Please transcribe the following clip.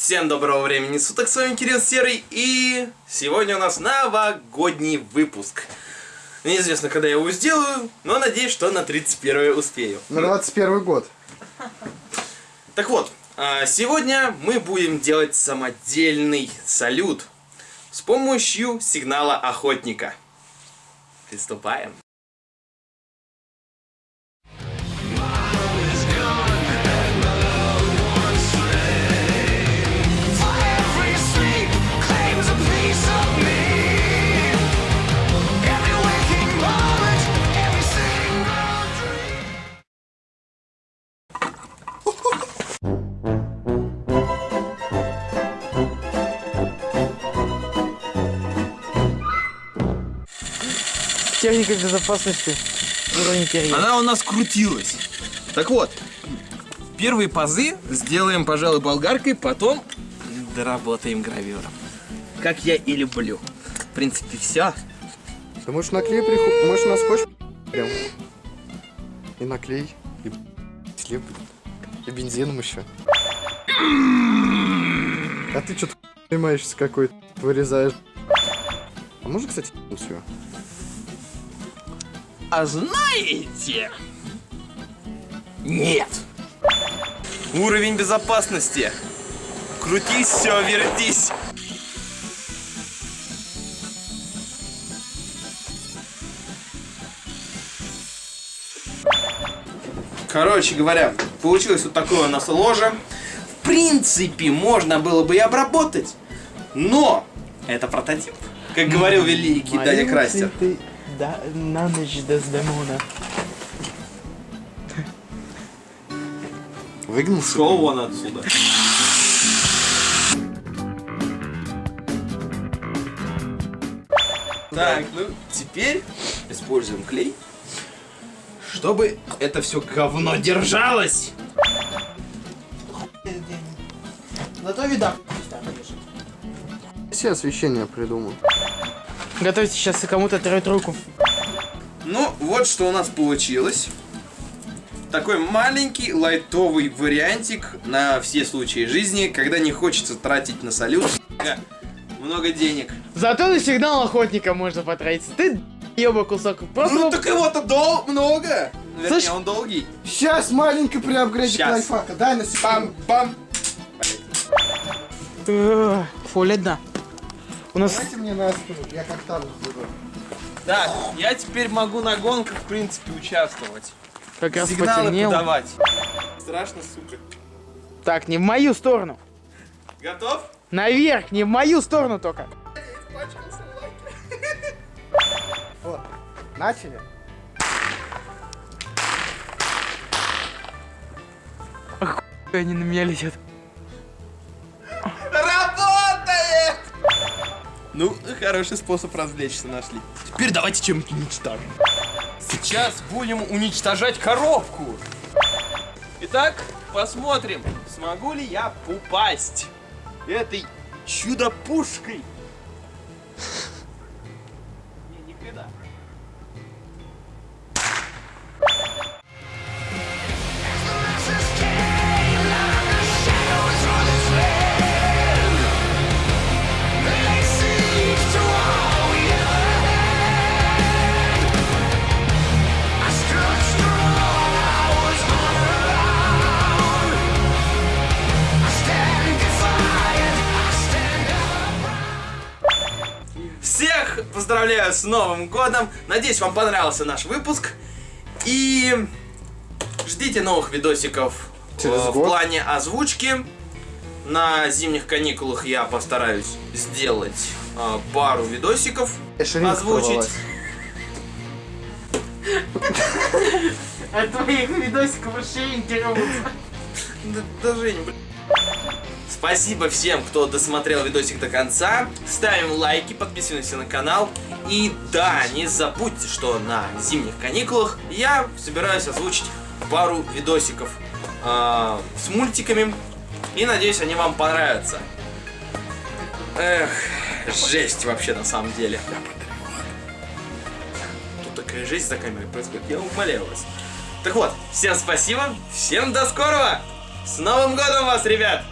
Всем доброго времени суток, с вами Кирилл Серый, и сегодня у нас новогодний выпуск. Неизвестно, когда я его сделаю, но надеюсь, что на 31 успею. На 21 год. Так вот, а, сегодня мы будем делать самодельный салют с помощью сигнала охотника. Приступаем. Техника безопасности уровень первый. Она у нас крутилась. Так вот, первые пазы сделаем, пожалуй, болгаркой, потом доработаем гравюром. Как я и люблю. В принципе, все. Ты можешь наклей приху... Можешь на скотч прям. И наклей. И слеп. И бензином еще. А ты что-то понимаешься какой-то. Вырезаешь. А можно, кстати, все? А знаете? Нет. Уровень безопасности. Крутись, все, вертись. Короче говоря, получилось вот такое у нас ложе. В принципе, можно было бы и обработать, но это прототип. Как говорил великий Даня Крастер. Да, на ночь Дездемона. Выгнулся? Шел вон отсюда. Так, ну теперь используем клей, чтобы это все говно держалось. Зато вида. Все освещение придумал. Готовьте сейчас и кому-то отрывать руку. Ну, вот что у нас получилось. Такой маленький лайтовый вариантик на все случаи жизни, когда не хочется тратить на салют много денег. Зато на сигнал охотника можно потратиться. Ты еба кусок. Просто Ну так его-то дол много. Вернее, Слышь- он долгий. Сейчас маленько приапгрейдик Щас. лайфхака. Дай на секунду. Пам-пам. Фу, ледна. У нас Дайте мне на спину, я как там буду. Да, я теперь могу на гонках, в принципе, участвовать. как раз Сигналы потемнело. подавать. Страшно, сука. Так, не в мою сторону. Готов? Наверх, не в мою сторону только. Вот. Начали? Они на меня летят. Ну, хороший способ развлечься нашли. Теперь давайте чем-нибудь уничтожим. Сейчас будем уничтожать коробку. Итак, посмотрим, смогу ли я упасть этой чудо-пушкой. Поздравляю с Новым Годом. Надеюсь, вам понравился наш выпуск. И ждите новых видосиков Через э, в год. плане озвучки. На зимних каникулах я постараюсь сделать э, пару видосиков, Ширинка озвучить. От твоих видосиков шееньки рвутся. Да, даже не, блин. Спасибо всем, кто досмотрел видосик до конца. Ставим лайки, подписываемся на канал. И да, не забудьте, что на зимних каникулах я собираюсь озвучить пару видосиков э, с мультиками. И надеюсь, они вам понравятся. Эх, жесть вообще на самом деле. Тут такая жесть за камерой происходит, я умоляю вас. Так вот, всем спасибо, всем до скорого! С Новым годом вас, ребят!